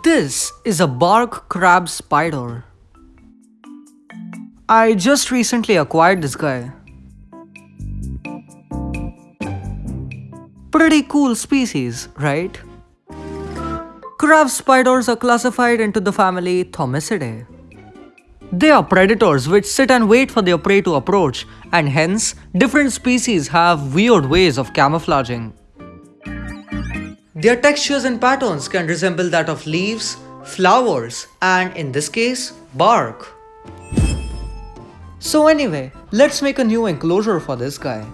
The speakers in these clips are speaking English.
This is a bark crab spider. I just recently acquired this guy. Pretty cool species, right? Crab spiders are classified into the family Thomisidae. They are predators which sit and wait for their prey to approach and hence different species have weird ways of camouflaging. Their textures and patterns can resemble that of leaves, flowers and in this case bark. So anyway, let's make a new enclosure for this guy.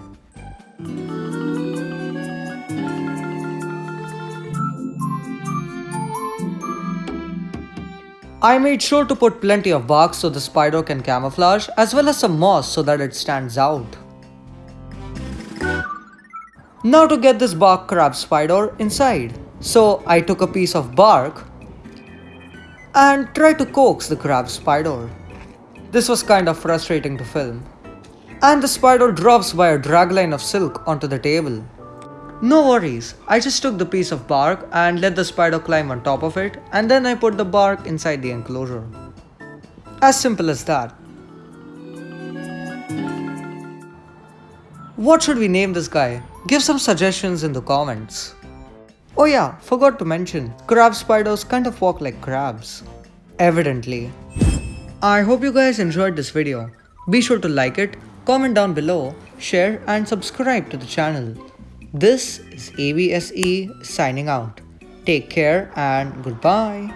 I made sure to put plenty of bark so the spider can camouflage as well as some moss so that it stands out. Now to get this bark crab spider inside. So I took a piece of bark and tried to coax the crab spider. This was kind of frustrating to film. And the spider drops by a dragline of silk onto the table. No worries, I just took the piece of bark and let the spider climb on top of it and then I put the bark inside the enclosure. As simple as that. What should we name this guy? Give some suggestions in the comments. Oh yeah, forgot to mention, crab spiders kind of walk like crabs. Evidently. I hope you guys enjoyed this video. Be sure to like it, comment down below, share and subscribe to the channel. This is ABSE signing out. Take care and goodbye.